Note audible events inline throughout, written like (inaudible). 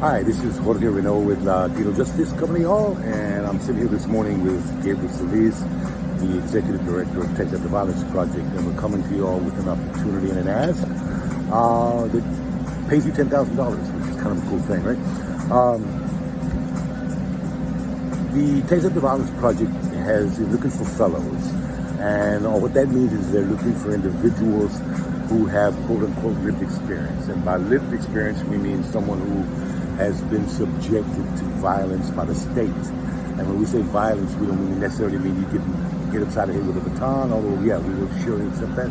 Hi, this is Jorge Renaud with La Latino Justice Company Hall, and I'm sitting here this morning with Gabriel Solis, the Executive Director of Texas After Violence Project, and we're coming to you all with an opportunity and an ask uh, that pays you $10,000, which is kind of a cool thing, right? Um, the Texas After Violence Project has is looking for fellows, and uh, what that means is they're looking for individuals who have quote-unquote lived experience, and by lived experience we mean someone who has been subjected to violence by the state. And when we say violence, we don't necessarily mean you get get upside the head with a baton, although yeah, we will surely accept that.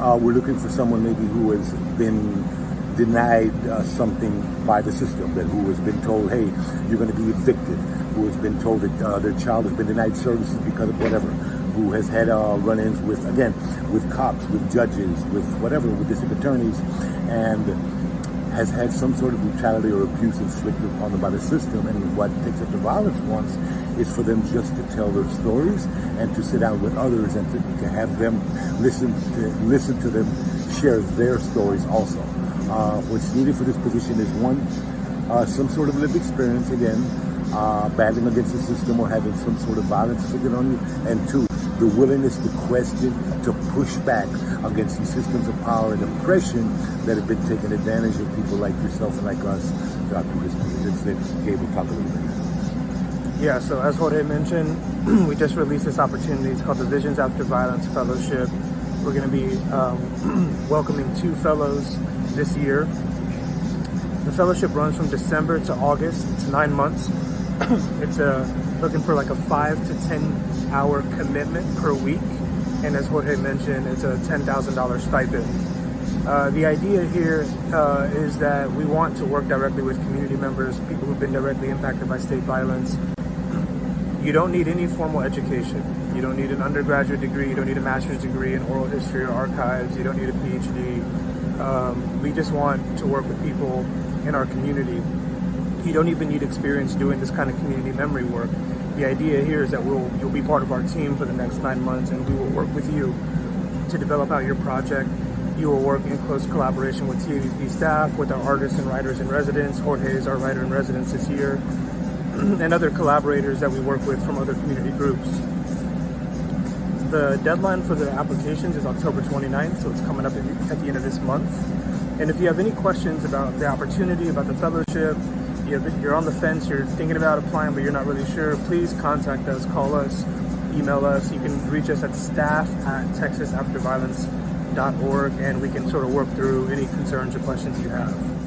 Uh, we're looking for someone maybe who has been denied uh, something by the system, that who has been told, hey, you're going to be evicted, who has been told that uh, their child has been denied services because of whatever, who has had uh, run-ins with, again, with cops, with judges, with whatever, with district attorneys, and has had some sort of brutality or abuse inflicted upon them by the system. And what Texas After Violence wants is for them just to tell their stories and to sit down with others and to, to have them listen to listen to them share their stories also. Uh, what's needed for this position is one, uh, some sort of lived experience again, uh, battling against the system or having some sort of violence inflicted on you, and two, the willingness to question, to push back against these systems of power and oppression that have been taking advantage of people like yourself and like us throughout the history. Gabe will talk a little bit. Yeah, so as Jorge mentioned, (clears throat) we just released this opportunity. It's called the Visions After Violence Fellowship. We're going to be um, (clears throat) welcoming two fellows this year. The fellowship runs from December to August. It's nine months. (clears throat) it's a, uh, looking for like a five to 10 hour commitment per week. And as Jorge mentioned, it's a $10,000 stipend. Uh, the idea here uh, is that we want to work directly with community members, people who've been directly impacted by state violence. You don't need any formal education. You don't need an undergraduate degree. You don't need a master's degree in oral history or archives. You don't need a PhD. Um, we just want to work with people in our community you don't even need experience doing this kind of community memory work. The idea here is that we'll, you'll be part of our team for the next nine months and we will work with you to develop out your project. You will work in close collaboration with TAVP staff, with our artists and writers in residence. Jorge is our writer in residence this year, (clears throat) and other collaborators that we work with from other community groups. The deadline for the applications is October 29th, so it's coming up at the end of this month. And if you have any questions about the opportunity, about the fellowship, you're on the fence, you're thinking about applying, but you're not really sure, please contact us, call us, email us. You can reach us at staff at texasafterviolence.org and we can sort of work through any concerns or questions you have.